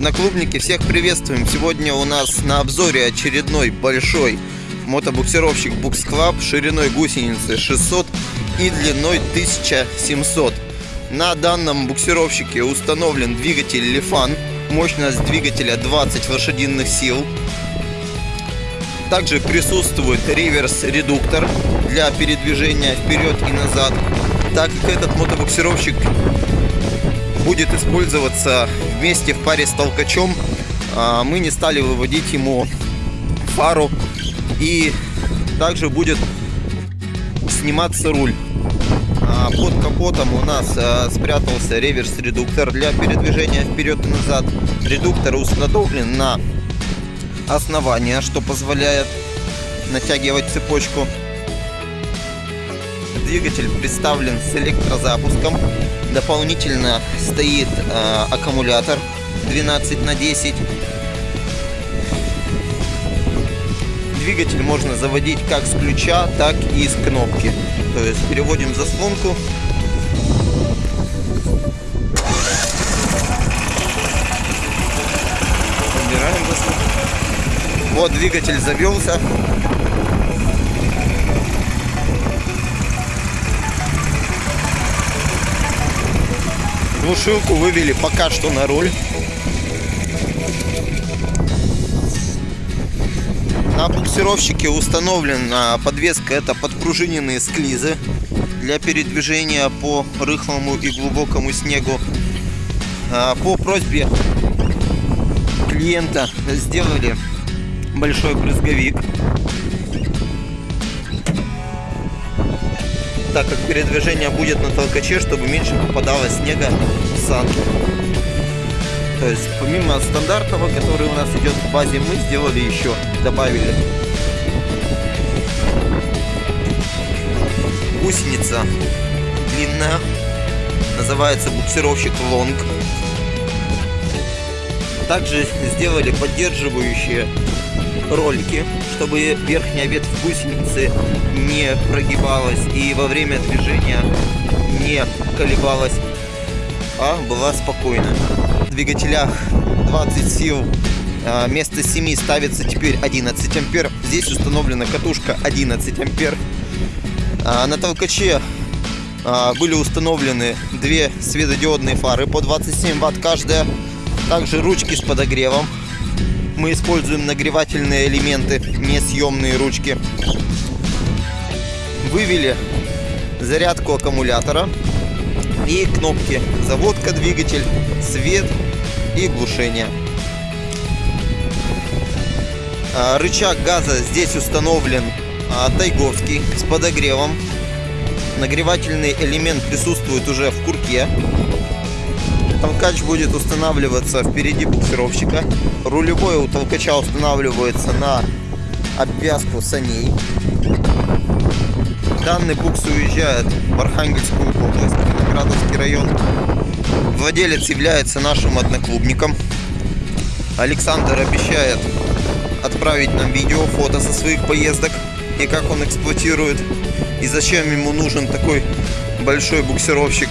Одноклубники, всех приветствуем! Сегодня у нас на обзоре очередной большой мотобуксировщик Bux Club шириной гусеницы 600 и длиной 1700. На данном буксировщике установлен двигатель Lifan, мощность двигателя 20 лошадиных сил. Также присутствует реверс-редуктор для передвижения вперед и назад. Так как этот мотобуксировщик будет использоваться вместе в паре с толкачом, а, мы не стали выводить ему фару и также будет сниматься руль. А, под капотом у нас а, спрятался реверс-редуктор для передвижения вперед и назад. Редуктор установлен на основание, что позволяет натягивать цепочку. Двигатель представлен с электрозапуском. Дополнительно стоит э, аккумулятор 12 на 10. Двигатель можно заводить как с ключа, так и с кнопки. То есть переводим заслонку. Вот двигатель завелся. Глушилку вывели пока что на руль. На буксировщике установлена подвеска, это подпружиненные склизы для передвижения по рыхлому и глубокому снегу. А, по просьбе клиента сделали большой брызговик так как передвижение будет на толкаче, чтобы меньше попадало снега в санки. То есть помимо стандартного, который у нас идет в базе, мы сделали еще, добавили гусеница длинная, называется буксировщик Long. Также сделали поддерживающие ролики, чтобы верхняя ветвь гусеницы не прогибалась и во время движения не колебалась, а была спокойна. В двигателях 20 сил а, вместо 7 ставится теперь 11 ампер. Здесь установлена катушка 11 ампер. А, на толкаче а, были установлены две светодиодные фары по 27 ватт каждая. Также ручки с подогревом мы используем нагревательные элементы, несъемные ручки. Вывели зарядку аккумулятора и кнопки заводка, двигатель, свет и глушение. А, рычаг газа здесь установлен а, тайговский с подогревом. Нагревательный элемент присутствует уже в курке. Толкач будет устанавливаться впереди буксировщика. Рулевой у толкача устанавливается на обвязку саней. Данный букс уезжает в Архангельскую область, Виноградовский район. Владелец является нашим одноклубником. Александр обещает отправить нам видео, фото со своих поездок и как он эксплуатирует и зачем ему нужен такой большой буксировщик